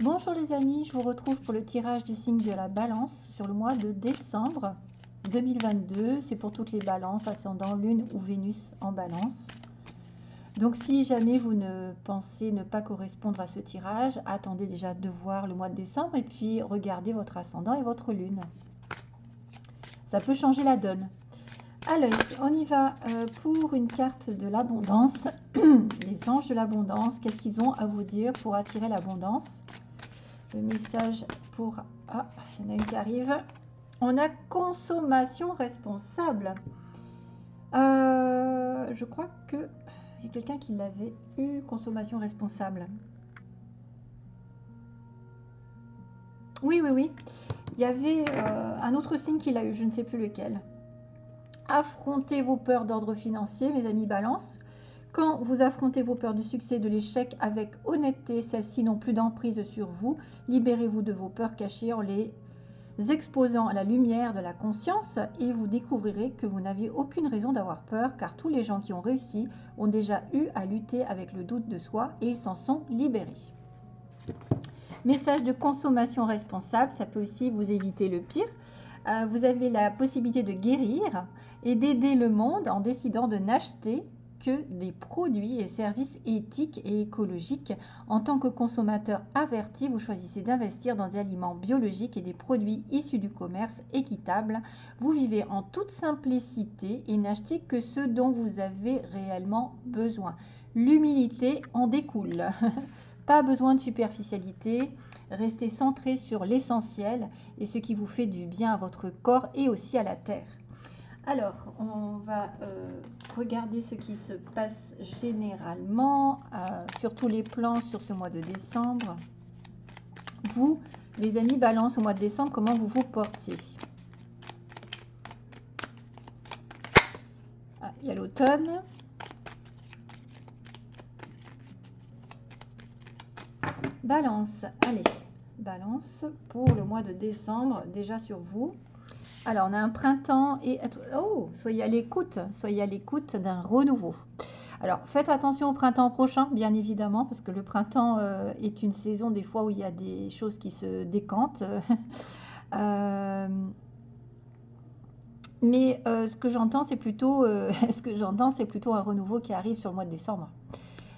Bonjour les amis, je vous retrouve pour le tirage du signe de la balance sur le mois de décembre 2022. C'est pour toutes les balances, ascendant lune ou Vénus en balance. Donc si jamais vous ne pensez ne pas correspondre à ce tirage, attendez déjà de voir le mois de décembre et puis regardez votre ascendant et votre lune. Ça peut changer la donne. Alors, on y va euh, pour une carte de l'abondance. Les anges de l'abondance, qu'est-ce qu'ils ont à vous dire pour attirer l'abondance? Le message pour... Ah, il y en a une qui arrive. On a consommation responsable. Euh, je crois que il y a quelqu'un qui l'avait eu, consommation responsable. Oui, oui, oui. Il y avait euh, un autre signe qu'il a eu, je ne sais plus lequel. Affrontez vos peurs d'ordre financier, mes amis balance. Quand vous affrontez vos peurs du succès de l'échec avec honnêteté, celles-ci n'ont plus d'emprise sur vous. Libérez-vous de vos peurs cachées en les exposant à la lumière de la conscience et vous découvrirez que vous n'aviez aucune raison d'avoir peur car tous les gens qui ont réussi ont déjà eu à lutter avec le doute de soi et ils s'en sont libérés. Message de consommation responsable, ça peut aussi vous éviter le pire. Euh, vous avez la possibilité de guérir et d'aider le monde en décidant de n'acheter que des produits et services éthiques et écologiques. En tant que consommateur averti, vous choisissez d'investir dans des aliments biologiques et des produits issus du commerce équitable. Vous vivez en toute simplicité et n'achetez que ce dont vous avez réellement besoin. L'humilité en découle. Pas besoin de superficialité. Restez centré sur l'essentiel et ce qui vous fait du bien à votre corps et aussi à la terre. Alors, on va euh, regarder ce qui se passe généralement euh, sur tous les plans sur ce mois de décembre. Vous, les amis balance au mois de décembre, comment vous vous portez ah, Il y a l'automne. Balance, allez, balance pour le mois de décembre, déjà sur vous. Alors, on a un printemps et... Oh, soyez à l'écoute, soyez à l'écoute d'un renouveau. Alors, faites attention au printemps prochain, bien évidemment, parce que le printemps euh, est une saison des fois où il y a des choses qui se décantent. Euh, mais euh, ce que j'entends, c'est plutôt, ce que j'entends, c'est plutôt un renouveau qui arrive sur le mois de décembre.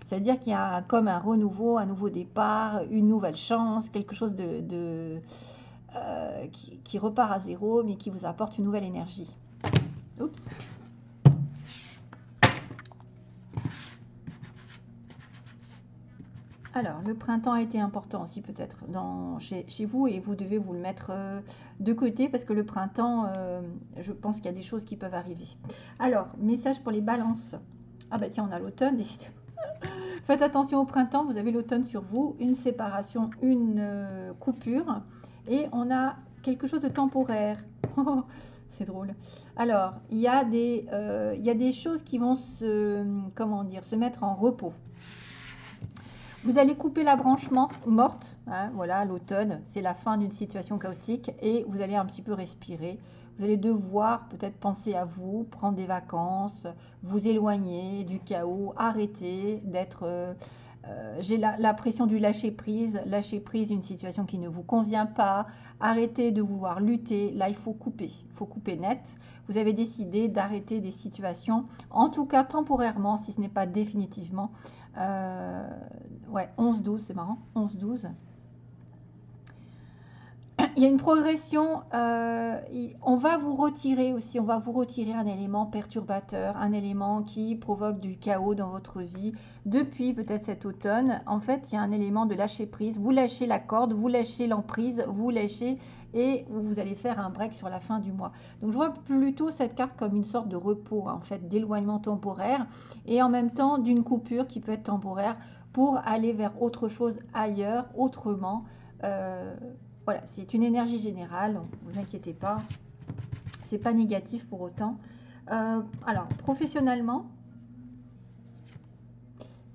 C'est-à-dire qu'il y a comme un renouveau, un nouveau départ, une nouvelle chance, quelque chose de euh, qui, repart à zéro, mais qui vous apporte une nouvelle énergie. Oups. Alors, le printemps a été important aussi peut-être chez, vous et vous devez vous le mettre euh, de côté parce que le printemps, euh, je pense qu'il y a des choses qui peuvent arriver. Alors, message pour les balances. Ah bah tiens, on a l'automne, Faites attention au printemps, vous avez l'automne sur vous, une séparation, une coupure et on a quelque chose de temporaire. c'est drôle. Alors, il y, a des, euh, il y des choses qui vont se, comment dire, se mettre en repos. Vous allez couper la branche morte, hein, voilà, l'automne, c'est la fin d'une situation chaotique et vous allez un petit peu respirer. Vous allez devoir peut-être penser à vous, prendre des vacances, vous éloigner du chaos, arrêter d'être euh, euh, j'ai la, pression du lâcher prise, lâcher prise une situation qui ne vous convient pas, arrêtez de vouloir lutter, là il faut couper, il faut couper net. Vous avez décidé d'arrêter des situations, en tout cas temporairement, si ce n'est pas définitivement. Euh, ouais, 11-12, c'est marrant, 11-12 il y a une progression. Euh, on va vous retirer aussi, on va vous retirer un élément perturbateur, un élément qui provoque du chaos dans votre vie depuis peut-être cet automne. En fait, il y a un élément de lâcher prise. Vous lâchez la corde, vous lâchez l'emprise, vous lâchez et vous allez faire un break sur la fin du mois. Donc je vois plutôt cette carte comme une sorte de repos, en fait, d'éloignement temporaire et en même temps d'une coupure qui peut être temporaire pour aller vers autre chose ailleurs, autrement. Euh, voilà, c'est une énergie générale, vous inquiétez pas. C'est pas négatif pour autant. Euh, alors, professionnellement.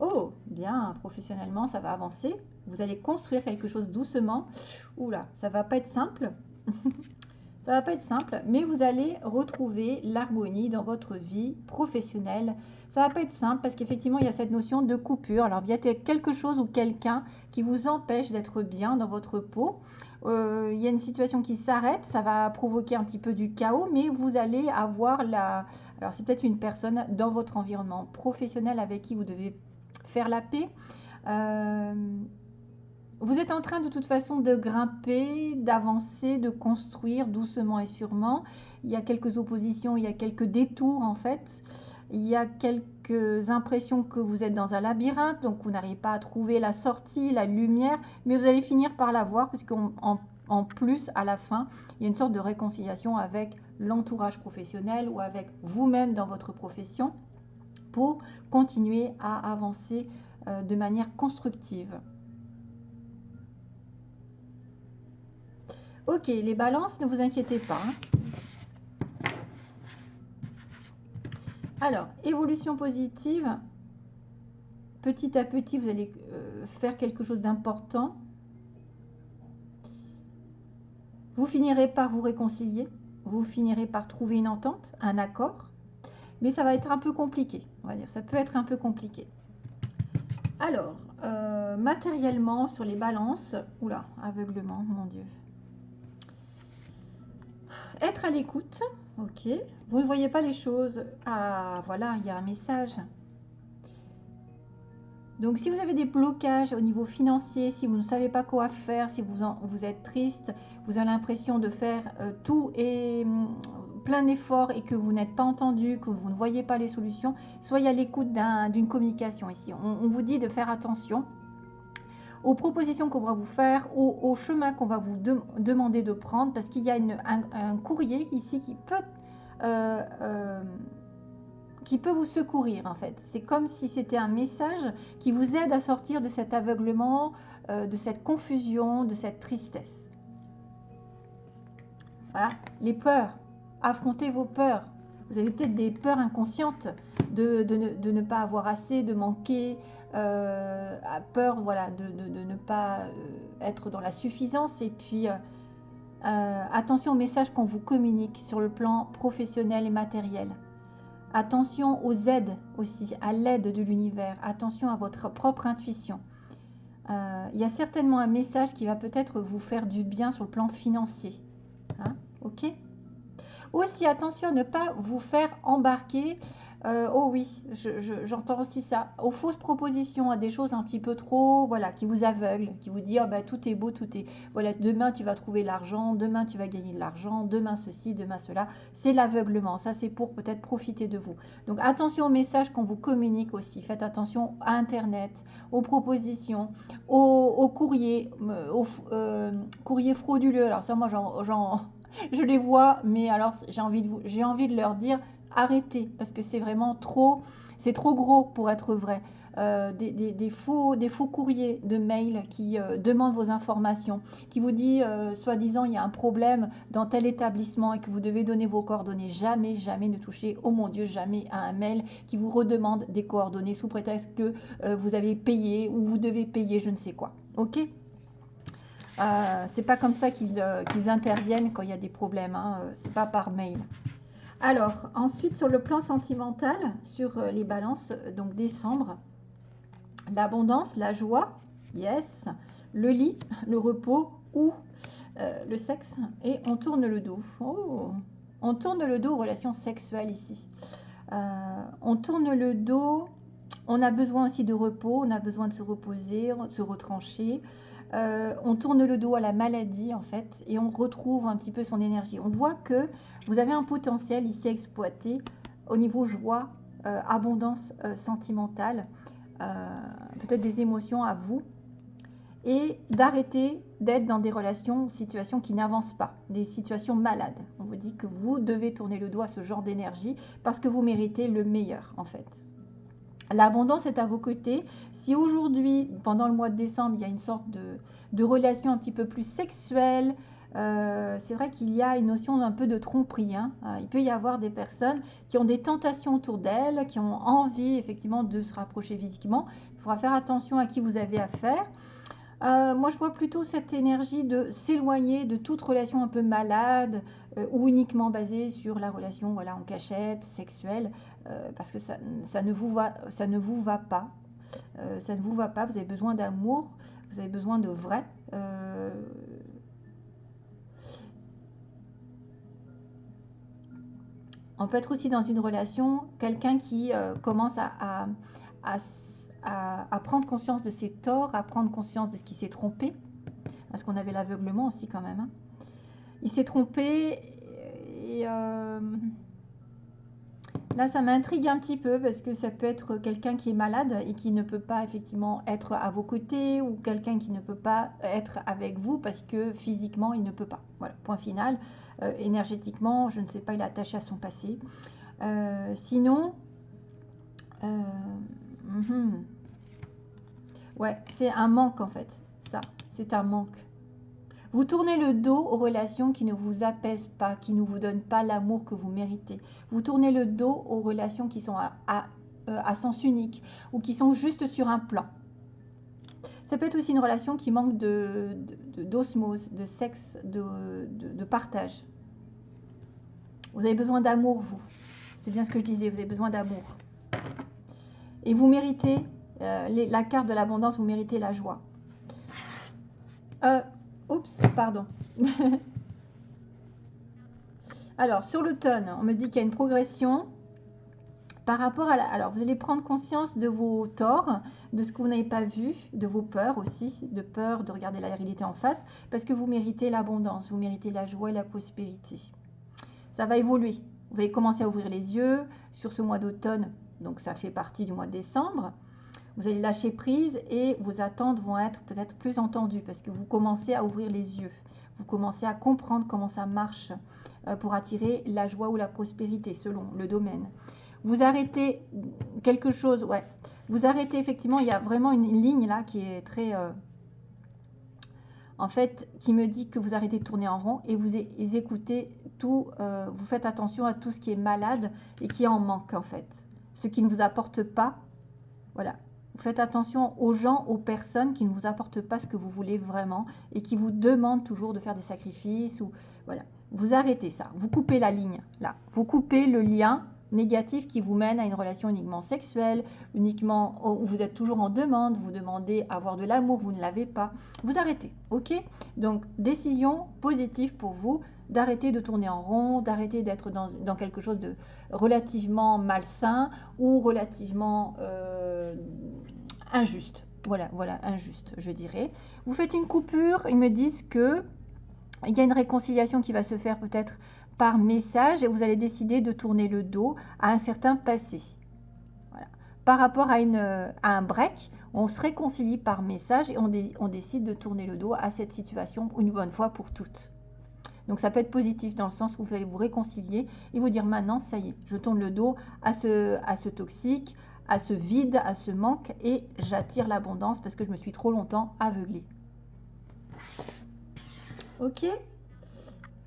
Oh, bien, professionnellement, ça va avancer. Vous allez construire quelque chose doucement. Oula, ça va pas être simple. Ça va pas être simple, mais vous allez retrouver l'harmonie dans votre vie professionnelle. Ça va pas être simple parce qu'effectivement, il y a cette notion de coupure. Alors, il y a quelque chose ou quelqu'un qui vous empêche d'être bien dans votre peau. Euh, il y a une situation qui s'arrête, ça va provoquer un petit peu du chaos, mais vous allez avoir la... Alors, c'est peut-être une personne dans votre environnement professionnel avec qui vous devez faire la paix. Euh, vous êtes en train de toute façon de grimper, d'avancer, de construire doucement et sûrement. Il y a quelques oppositions, il y a quelques détours en fait. Il y a quelques impressions que vous êtes dans un labyrinthe, donc vous n'arrivez pas à trouver la sortie, la lumière, mais vous allez finir par la voir, puisqu'en en, plus, à la fin, il y a une sorte de réconciliation avec l'entourage professionnel ou avec vous-même dans votre profession pour continuer à avancer euh, de manière constructive. Ok, les balances, ne vous inquiétez pas. Hein. Alors, évolution positive. Petit à petit, vous allez euh, faire quelque chose d'important. Vous finirez par vous réconcilier. Vous finirez par trouver une entente, un accord. Mais ça va être un peu compliqué, on va dire. Ça peut être un peu compliqué. Alors, euh, matériellement, sur les balances... Oula, aveuglement, mon Dieu être à l'écoute. Ok. Vous ne voyez pas les choses. Ah, voilà, il y a un message. Donc, si vous avez des blocages au niveau financier, si vous ne savez pas quoi faire, si vous, vous êtes triste, vous avez l'impression de faire euh, tout et hum, plein d'efforts et que vous n'êtes pas entendu, que vous ne voyez pas les solutions, soyez à l'écoute d'une communication ici. on, vous dit de faire attention aux propositions qu'on va vous faire, au, chemin qu'on va vous demander de prendre, parce qu'il y a un, courrier ici qui peut, euh, euh, qui peut vous secourir en fait. C'est comme si c'était un message qui vous aide à sortir de cet aveuglement, euh, de cette confusion, de cette tristesse. Voilà, les peurs. Affrontez vos peurs. Vous avez peut-être des peurs inconscientes de, ne, pas avoir assez, de manquer, euh, a peur voilà, de, ne pas euh, être dans la suffisance. Et puis, euh, attention aux messages qu'on vous communique sur le plan professionnel et matériel. Attention aux aides aussi, à l'aide de l'univers. Attention à votre propre intuition. Il y a certainement un message qui va peut-être vous faire du bien sur le plan financier. Hein, ok? Aussi, attention à ne pas vous faire embarquer euh, oh oui, j'entends aussi ça. Aux fausses propositions, à des choses un petit peu trop, voilà, qui vous aveuglent, qui vous disent, oh, bah, tout est beau, tout est, voilà, demain tu vas trouver l'argent, demain tu vas gagner de l'argent, demain ceci, demain cela. C'est l'aveuglement. Ça, c'est pour peut-être profiter de vous. Donc, attention aux messages qu'on vous communique aussi. Faites attention à Internet, aux propositions, aux, courriers, euh, aux euh, courriers frauduleux. Alors ça, moi, je les vois, mais alors j'ai envie envie de leur dire arrêtez parce que c'est vraiment trop, c'est trop gros pour être vrai. Euh, des, faux, des faux courriers de mail qui euh, demandent vos informations, qui vous dit, euh, soi-disant, il y a un problème dans tel établissement et que vous devez donner vos coordonnées. Jamais, jamais ne touchez, oh mon Dieu, jamais à un mail qui vous redemande des coordonnées sous prétexte que vous avez payé ou vous devez payer je ne sais quoi. Ok? C'est pas comme ça qu'ils interviennent quand il y a des problèmes, hein. c'est pas par mail. Alors, ensuite, sur le plan sentimental, sur euh, les balances, euh, donc décembre, l'abondance, la joie, yes, le lit, le repos ou euh, le sexe, et on tourne le dos. Oh, on tourne le dos aux relations sexuelles ici. on tourne le dos, on a besoin aussi de repos, on a besoin de se reposer, se retrancher. Euh, on tourne le dos à la maladie en fait et on retrouve un petit peu son énergie. On voit que vous avez un potentiel ici exploité au niveau joie, euh, abondance euh, sentimentale, peut-être des émotions à vous et d'arrêter d'être dans des relations, situations qui n'avancent pas, des situations malades. On vous dit que vous devez tourner le dos à ce genre d'énergie parce que vous méritez le meilleur en fait. L'abondance est à vos côtés. Si aujourd'hui, pendant le mois de décembre, il y a une sorte de, relation un petit peu plus sexuelle, euh, c'est vrai qu'il y a une notion d'un peu de tromperie. Hein. Euh, il peut y avoir des personnes qui ont des tentations autour d'elles, qui ont envie effectivement de se rapprocher physiquement. Il faudra faire attention à qui vous avez affaire. Euh, moi, je vois plutôt cette énergie de s'éloigner de toute relation un peu malade euh, ou uniquement basée sur la relation voilà, en cachette, sexuelle, euh, parce que ça, ne vous va, ça ne vous va pas. ça ne vous va pas, vous avez besoin d'amour, vous avez besoin de vrai. On peut être aussi dans une relation, quelqu'un qui commence à, à à, prendre conscience de ses torts, à prendre conscience de ce qui s'est trompé, parce qu'on avait l'aveuglement aussi quand même. Hein. Il s'est trompé et euh, là ça m'intrigue un petit peu parce que ça peut être quelqu'un qui est malade et qui ne peut pas effectivement être à vos côtés ou quelqu'un qui ne peut pas être avec vous parce que physiquement il ne peut pas. Voilà, point final. Euh, énergétiquement, je ne sais pas, il est attaché à son passé. Euh, sinon, mhm. Ouais, c'est un manque en fait. Ça, c'est un manque. Vous tournez le dos aux relations qui ne vous apaisent pas, qui ne vous donnent pas l'amour que vous méritez. Vous tournez le dos aux relations qui sont à, euh, sens unique ou qui sont juste sur un plan. Ça peut être aussi une relation qui manque d'osmose, de, sexe, de partage. Vous avez besoin d'amour, vous. C'est bien ce que je disais, vous avez besoin d'amour. Et vous méritez euh, la carte de l'abondance, vous méritez la joie. Euh, oups, pardon. alors, sur l'automne, on me dit qu'il y a une progression par rapport à. Alors, vous allez prendre conscience de vos torts, de ce que vous n'avez pas vu, de vos peurs aussi, de peur de regarder la réalité en face, parce que vous méritez l'abondance, vous méritez la joie et la prospérité. Ça va évoluer. Vous allez commencer à ouvrir les yeux sur ce mois d'automne, donc ça fait partie du mois de décembre. Vous allez lâcher prise et vos attentes vont être peut-être plus entendues parce que vous commencez à ouvrir les yeux. Vous commencez à comprendre comment ça marche euh, pour attirer la joie ou la prospérité selon le domaine. Vous arrêtez quelque chose, ouais. Vous arrêtez effectivement, il y a vraiment une ligne là qui est très... Euh, en fait, qui me dit que vous arrêtez de tourner en rond et vous écoutez tout, euh, vous faites attention à tout ce qui est malade et qui en manque en fait. Ce qui ne vous apporte pas, voilà, faites attention aux gens, aux personnes qui ne vous apportent pas ce que vous voulez vraiment et qui vous demandent toujours de faire des sacrifices ou voilà. Vous arrêtez ça, vous coupez la ligne là, vous coupez le lien négatif qui vous mène à une relation uniquement sexuelle, uniquement où vous êtes toujours en demande, vous demandez avoir de l'amour, vous ne l'avez pas. Vous arrêtez, ok? Donc décision positive pour vous d'arrêter de tourner en rond, d'arrêter d'être dans, quelque chose de relativement malsain ou relativement euh, injuste. Voilà, voilà, injuste, je dirais. Vous faites une coupure, ils me disent que il y a une réconciliation qui va se faire peut-être par message et vous allez décider de tourner le dos à un certain passé. Par rapport à un break, on se réconcilie par message et on, on décide de tourner le dos à cette situation une bonne fois pour toutes. Donc ça peut être positif dans le sens où vous allez vous réconcilier et vous dire maintenant, ça y est, je tourne le dos à ce, à ce toxique, à ce vide, à ce manque et j'attire l'abondance parce que je me suis trop longtemps aveuglée. Ok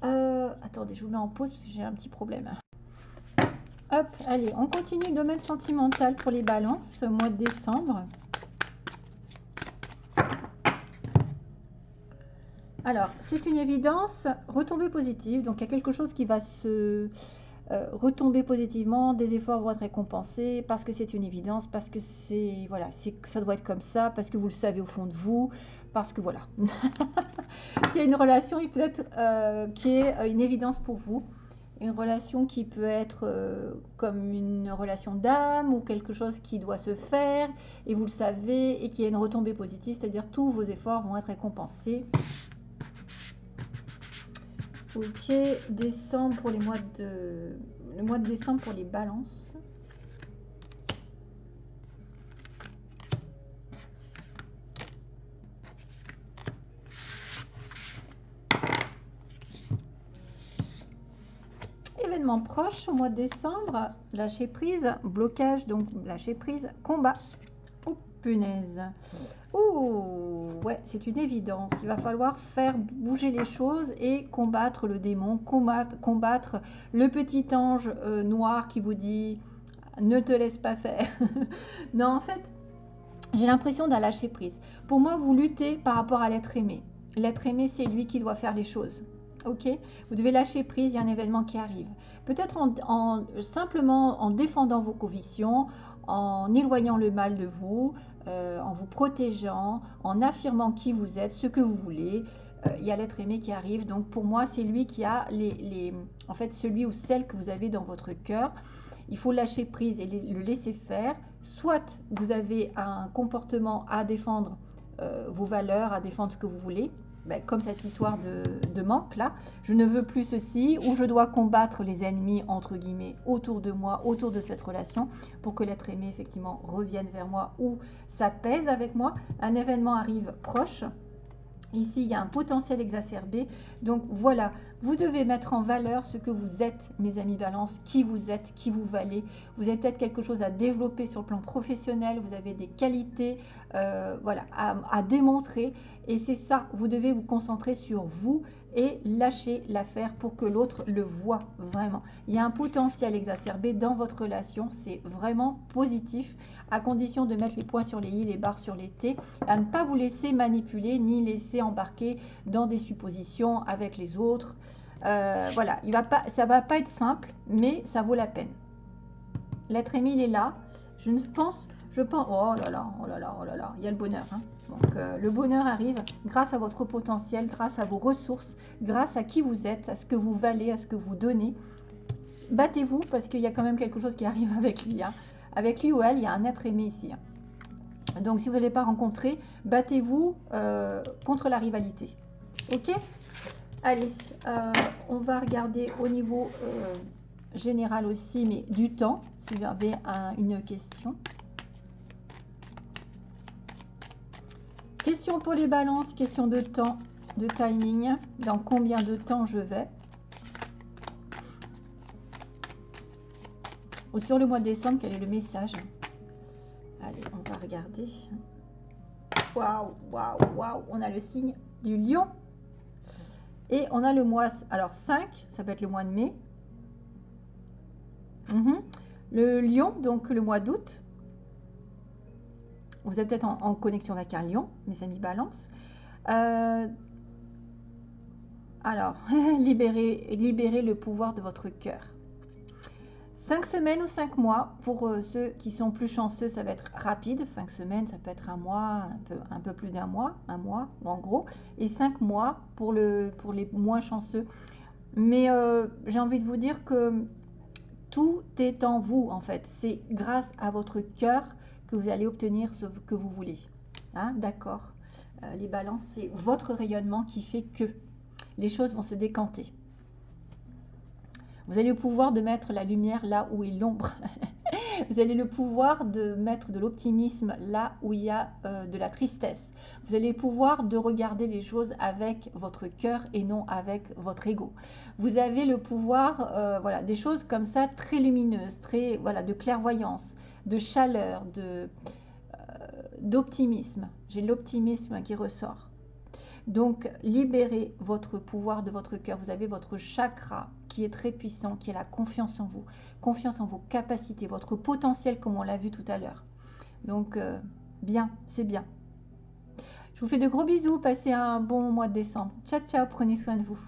euh, Attendez, je vous mets en pause parce que j'ai un petit problème. Hop, allez, on continue. Domaine sentimental pour les balances, mois de décembre. Alors, c'est une évidence, retombée positive. Donc, il y a quelque chose qui va se euh, retomber positivement, des efforts vont être récompensés parce que c'est une évidence, parce que c'est voilà, ça doit être comme ça, parce que vous le savez au fond de vous, parce que voilà. S'il y a une relation, il peut être euh, qui est euh, une évidence pour vous, une relation qui peut être comme une relation d'âme ou quelque chose qui doit se faire et vous le savez et qui a une retombée positive, c'est-à-dire tous vos efforts vont être récompensés. Ok, décembre pour les mois de le mois de décembre pour les balances. Événement proche au mois de décembre, lâcher prise, blocage, donc lâcher prise, combat. Punaise. Ouh, ouais, c'est une évidence. Il va falloir faire bouger les choses et combattre le démon, combattre, combattre le petit ange euh, noir qui vous dit ne te laisse pas faire. non, en fait, j'ai l'impression d'un lâcher prise. Pour moi, vous luttez par rapport à l'être aimé. L'être aimé, c'est lui qui doit faire les choses. Ok? Vous devez lâcher prise, il y a un événement qui arrive. Peut-être en, simplement en défendant vos convictions, en éloignant le mal de vous, euh, en vous protégeant, en affirmant qui vous êtes, ce que vous voulez. Euh, il y a l'être aimé qui arrive. Donc pour moi, c'est lui qui a les, en fait, celui ou celle que vous avez dans votre cœur. Il faut lâcher prise et le laisser faire. Soit vous avez un comportement à défendre euh, vos valeurs, à défendre ce que vous voulez, ben, comme cette histoire de, manque là, je ne veux plus ceci, ou je dois combattre les ennemis entre guillemets autour de moi, autour de cette relation, pour que l'être aimé effectivement revienne vers moi ou s'apaise avec moi. Un événement arrive proche, Ici, il y a un potentiel exacerbé. Donc voilà, vous devez mettre en valeur ce que vous êtes, mes amis balance, qui vous êtes, qui vous valez. Vous avez peut-être quelque chose à développer sur le plan professionnel, vous avez des qualités euh, à, démontrer. Et c'est ça, vous devez vous concentrer sur vous et lâcher l'affaire pour que l'autre le voit vraiment. Il y a un potentiel exacerbé dans votre relation, c'est vraiment positif à condition de mettre les points sur les i, les barres sur les t, à ne pas vous laisser manipuler ni laisser embarquer dans des suppositions avec les autres. Euh, voilà, il va ça va pas être simple, mais ça vaut la peine. L'être il est là. Je ne pense, je pense, oh là là, oh là là, oh là là, il y a le bonheur. Hein. Donc euh, le bonheur arrive grâce à votre potentiel, grâce à vos ressources, grâce à qui vous êtes, à ce que vous valez, à ce que vous donnez. Battez-vous parce qu'il y a quand même quelque chose qui arrive avec lui. Hein. Avec lui ou elle, il y a un être aimé ici. Hein. Donc, si vous n'allez pas rencontrer, battez-vous euh, contre la rivalité. Ok? Allez, euh, on va regarder au niveau général aussi, mais du temps, si vous avez une question. Question pour les balances, question de temps, de timing. Dans combien de temps je vais Ou sur le mois de décembre, quel est le message Allez, on va regarder. Waouh, waouh, waouh On a le signe du lion. Et on a le mois, alors 5, ça peut être le mois de mai. Mhm. Le lion, donc le mois d'août. Vous êtes peut-être en, connexion avec un lion, mes amis balance. Euh, alors, libérez, libérez le pouvoir de votre cœur. Cinq semaines ou cinq mois, pour euh, ceux qui sont plus chanceux, ça va être rapide. Cinq semaines, ça peut être un mois, un peu, un peu plus d'un mois, un mois en gros. Et cinq mois pour, le, pour les moins chanceux. Mais euh, j'ai envie de vous dire que tout est en vous en fait. C'est grâce à votre cœur que vous allez obtenir ce que vous voulez. Hein, D'accord euh, Les balances, c'est votre rayonnement qui fait que les choses vont se décanter. Vous avez le pouvoir de mettre la lumière là où est l'ombre. vous avez le pouvoir de mettre de l'optimisme là où il y a euh, de la tristesse. Vous avez le pouvoir de regarder les choses avec votre cœur et non avec votre ego. Vous avez le pouvoir, euh, voilà, des choses comme ça très lumineuses, très, voilà, de clairvoyance, de chaleur, euh, d'optimisme. J'ai l'optimisme qui ressort. Donc, libérez votre pouvoir de votre cœur. Vous avez votre chakra qui est très puissant, qui est la confiance en vous, confiance en vos capacités, votre potentiel comme on l'a vu tout à l'heure. Donc, euh, bien, c'est bien. Je vous fais de gros bisous, passez un bon mois de décembre. Ciao, ciao, prenez soin de vous.